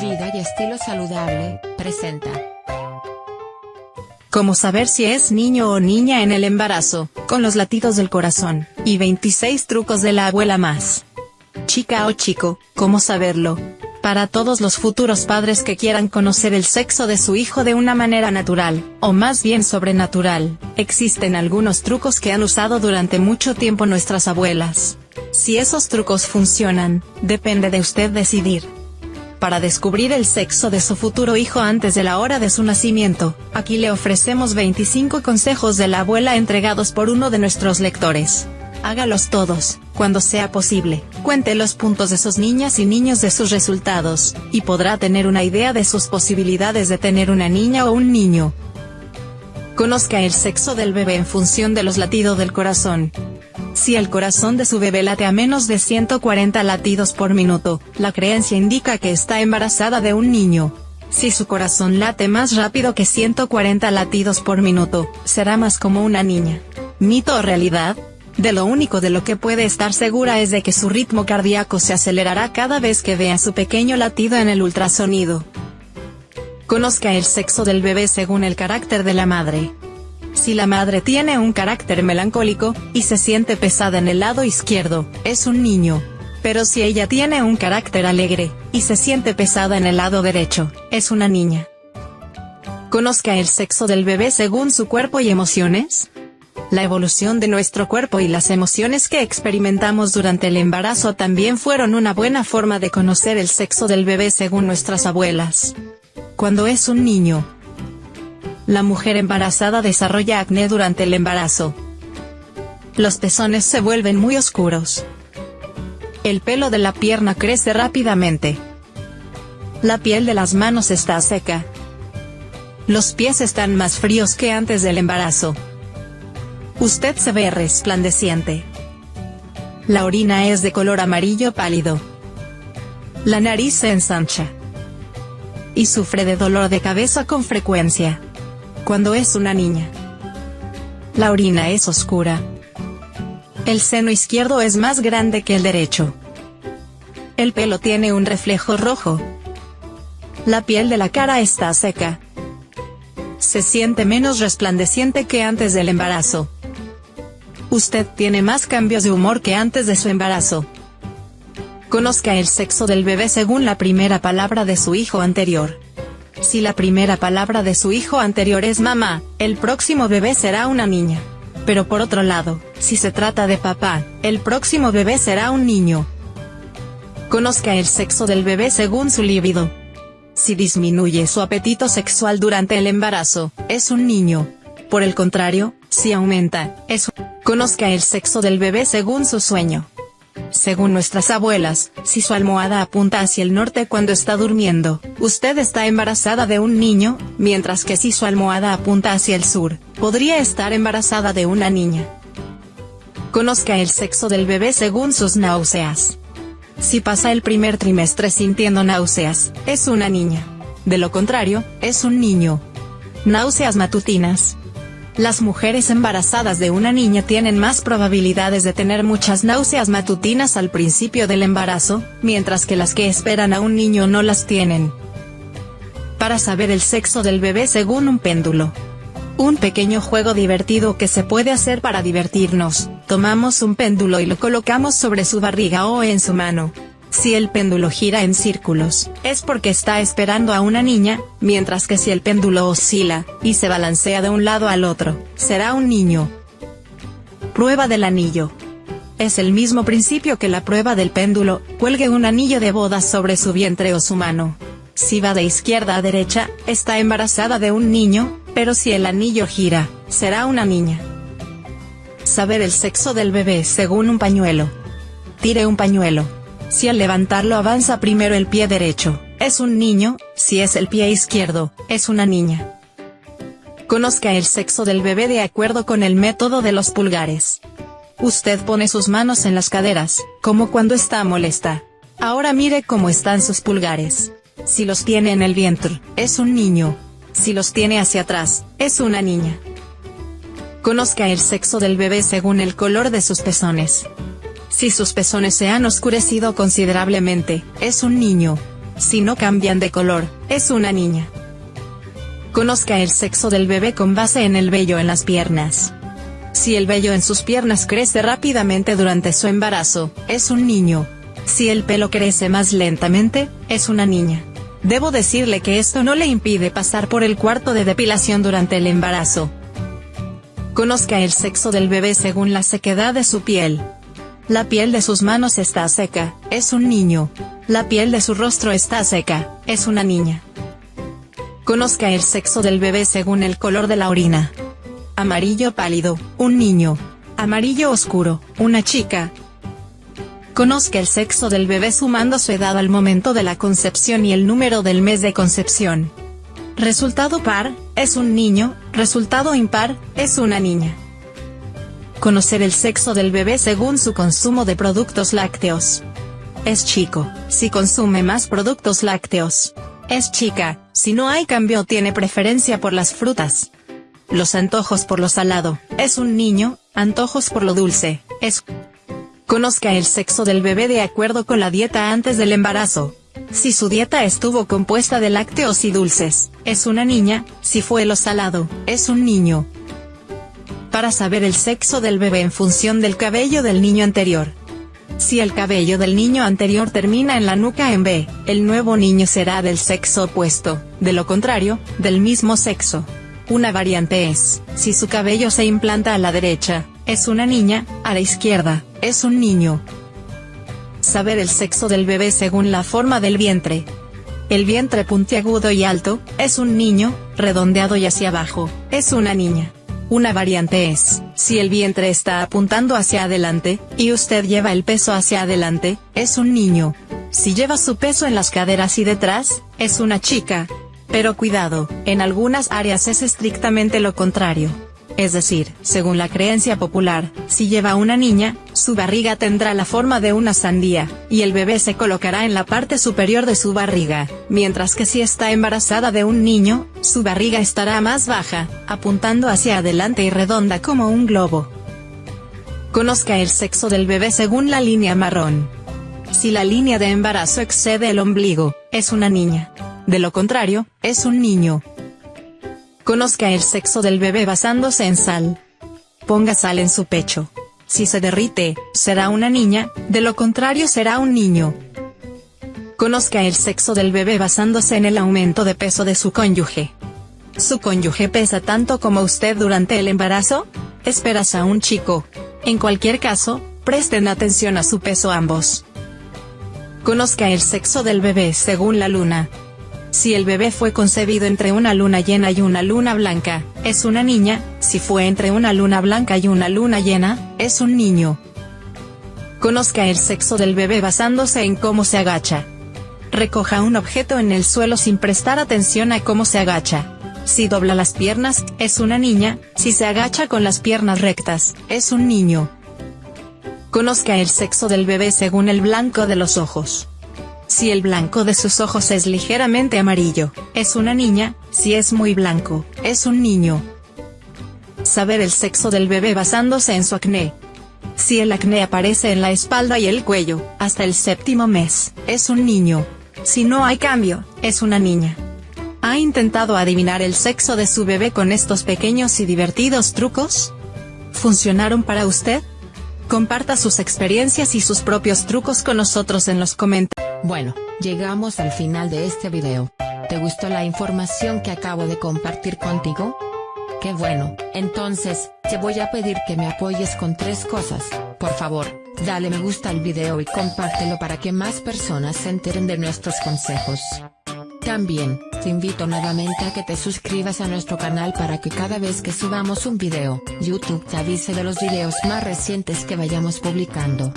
Vida y estilo saludable, presenta. Cómo saber si es niño o niña en el embarazo, con los latidos del corazón, y 26 trucos de la abuela más. Chica o chico, ¿cómo saberlo? Para todos los futuros padres que quieran conocer el sexo de su hijo de una manera natural, o más bien sobrenatural, existen algunos trucos que han usado durante mucho tiempo nuestras abuelas. Si esos trucos funcionan, depende de usted decidir para descubrir el sexo de su futuro hijo antes de la hora de su nacimiento, aquí le ofrecemos 25 consejos de la abuela entregados por uno de nuestros lectores. Hágalos todos, cuando sea posible, cuente los puntos de sus niñas y niños de sus resultados, y podrá tener una idea de sus posibilidades de tener una niña o un niño. Conozca el sexo del bebé en función de los latidos del corazón, si el corazón de su bebé late a menos de 140 latidos por minuto, la creencia indica que está embarazada de un niño. Si su corazón late más rápido que 140 latidos por minuto, será más como una niña. ¿Mito o realidad? De lo único de lo que puede estar segura es de que su ritmo cardíaco se acelerará cada vez que vea su pequeño latido en el ultrasonido. Conozca el sexo del bebé según el carácter de la madre. Si la madre tiene un carácter melancólico, y se siente pesada en el lado izquierdo, es un niño. Pero si ella tiene un carácter alegre, y se siente pesada en el lado derecho, es una niña. Conozca el sexo del bebé según su cuerpo y emociones. La evolución de nuestro cuerpo y las emociones que experimentamos durante el embarazo también fueron una buena forma de conocer el sexo del bebé según nuestras abuelas. Cuando es un niño, la mujer embarazada desarrolla acné durante el embarazo. Los pezones se vuelven muy oscuros. El pelo de la pierna crece rápidamente. La piel de las manos está seca. Los pies están más fríos que antes del embarazo. Usted se ve resplandeciente. La orina es de color amarillo pálido. La nariz se ensancha. Y sufre de dolor de cabeza con frecuencia cuando es una niña. La orina es oscura. El seno izquierdo es más grande que el derecho. El pelo tiene un reflejo rojo. La piel de la cara está seca. Se siente menos resplandeciente que antes del embarazo. Usted tiene más cambios de humor que antes de su embarazo. Conozca el sexo del bebé según la primera palabra de su hijo anterior. Si la primera palabra de su hijo anterior es mamá, el próximo bebé será una niña. Pero por otro lado, si se trata de papá, el próximo bebé será un niño. Conozca el sexo del bebé según su líbido. Si disminuye su apetito sexual durante el embarazo, es un niño. Por el contrario, si aumenta, es. Conozca el sexo del bebé según su sueño. Según nuestras abuelas, si su almohada apunta hacia el norte cuando está durmiendo, usted está embarazada de un niño, mientras que si su almohada apunta hacia el sur, podría estar embarazada de una niña. Conozca el sexo del bebé según sus náuseas. Si pasa el primer trimestre sintiendo náuseas, es una niña. De lo contrario, es un niño. Náuseas matutinas. Las mujeres embarazadas de una niña tienen más probabilidades de tener muchas náuseas matutinas al principio del embarazo, mientras que las que esperan a un niño no las tienen. Para saber el sexo del bebé según un péndulo. Un pequeño juego divertido que se puede hacer para divertirnos, tomamos un péndulo y lo colocamos sobre su barriga o en su mano. Si el péndulo gira en círculos, es porque está esperando a una niña, mientras que si el péndulo oscila, y se balancea de un lado al otro, será un niño. Prueba del anillo. Es el mismo principio que la prueba del péndulo, cuelgue un anillo de boda sobre su vientre o su mano. Si va de izquierda a derecha, está embarazada de un niño, pero si el anillo gira, será una niña. Saber el sexo del bebé según un pañuelo. Tire un pañuelo si al levantarlo avanza primero el pie derecho, es un niño, si es el pie izquierdo, es una niña. Conozca el sexo del bebé de acuerdo con el método de los pulgares. Usted pone sus manos en las caderas, como cuando está molesta. Ahora mire cómo están sus pulgares. Si los tiene en el vientre, es un niño. Si los tiene hacia atrás, es una niña. Conozca el sexo del bebé según el color de sus pezones. Si sus pezones se han oscurecido considerablemente, es un niño. si no cambian de color, es una niña. Conozca el sexo del bebé con base en el vello en las piernas. Si el vello en sus piernas crece rápidamente durante su embarazo, es un niño. Si el pelo crece más lentamente, es una niña. Debo decirle que esto no le impide pasar por el cuarto de depilación durante el embarazo. Conozca el sexo del bebé según la sequedad de su piel. La piel de sus manos está seca, es un niño. La piel de su rostro está seca, es una niña. Conozca el sexo del bebé según el color de la orina. Amarillo pálido, un niño. Amarillo oscuro, una chica. Conozca el sexo del bebé sumando su edad al momento de la concepción y el número del mes de concepción. Resultado par, es un niño, resultado impar, es una niña. Conocer el sexo del bebé según su consumo de productos lácteos. Es chico, si consume más productos lácteos. Es chica, si no hay cambio tiene preferencia por las frutas. Los antojos por lo salado, es un niño, antojos por lo dulce, es... Conozca el sexo del bebé de acuerdo con la dieta antes del embarazo. Si su dieta estuvo compuesta de lácteos y dulces, es una niña, si fue lo salado, es un niño. Para saber el sexo del bebé en función del cabello del niño anterior, si el cabello del niño anterior termina en la nuca en B, el nuevo niño será del sexo opuesto, de lo contrario, del mismo sexo. Una variante es, si su cabello se implanta a la derecha, es una niña, a la izquierda, es un niño. Saber el sexo del bebé según la forma del vientre. El vientre puntiagudo y alto, es un niño, redondeado y hacia abajo, es una niña. Una variante es, si el vientre está apuntando hacia adelante, y usted lleva el peso hacia adelante, es un niño. Si lleva su peso en las caderas y detrás, es una chica. Pero cuidado, en algunas áreas es estrictamente lo contrario. Es decir, según la creencia popular, si lleva una niña, su barriga tendrá la forma de una sandía, y el bebé se colocará en la parte superior de su barriga, mientras que si está embarazada de un niño, su barriga estará más baja, apuntando hacia adelante y redonda como un globo. Conozca el sexo del bebé según la línea marrón. Si la línea de embarazo excede el ombligo, es una niña. De lo contrario, es un niño. Conozca el sexo del bebé basándose en sal. Ponga sal en su pecho. Si se derrite, será una niña, de lo contrario será un niño. Conozca el sexo del bebé basándose en el aumento de peso de su cónyuge. ¿Su cónyuge pesa tanto como usted durante el embarazo? Esperas a un chico. En cualquier caso, presten atención a su peso ambos. Conozca el sexo del bebé según la luna. Si el bebé fue concebido entre una luna llena y una luna blanca, es una niña, si fue entre una luna blanca y una luna llena, es un niño. Conozca el sexo del bebé basándose en cómo se agacha. Recoja un objeto en el suelo sin prestar atención a cómo se agacha. Si dobla las piernas, es una niña, si se agacha con las piernas rectas, es un niño. Conozca el sexo del bebé según el blanco de los ojos. Si el blanco de sus ojos es ligeramente amarillo, es una niña, si es muy blanco, es un niño. Saber el sexo del bebé basándose en su acné. Si el acné aparece en la espalda y el cuello, hasta el séptimo mes, es un niño. Si no hay cambio, es una niña. ¿Ha intentado adivinar el sexo de su bebé con estos pequeños y divertidos trucos? ¿Funcionaron para usted? Comparta sus experiencias y sus propios trucos con nosotros en los comentarios. Bueno, llegamos al final de este video. ¿Te gustó la información que acabo de compartir contigo? Qué bueno, entonces, te voy a pedir que me apoyes con tres cosas. Por favor, dale me gusta al video y compártelo para que más personas se enteren de nuestros consejos. También, te invito nuevamente a que te suscribas a nuestro canal para que cada vez que subamos un video, YouTube te avise de los videos más recientes que vayamos publicando.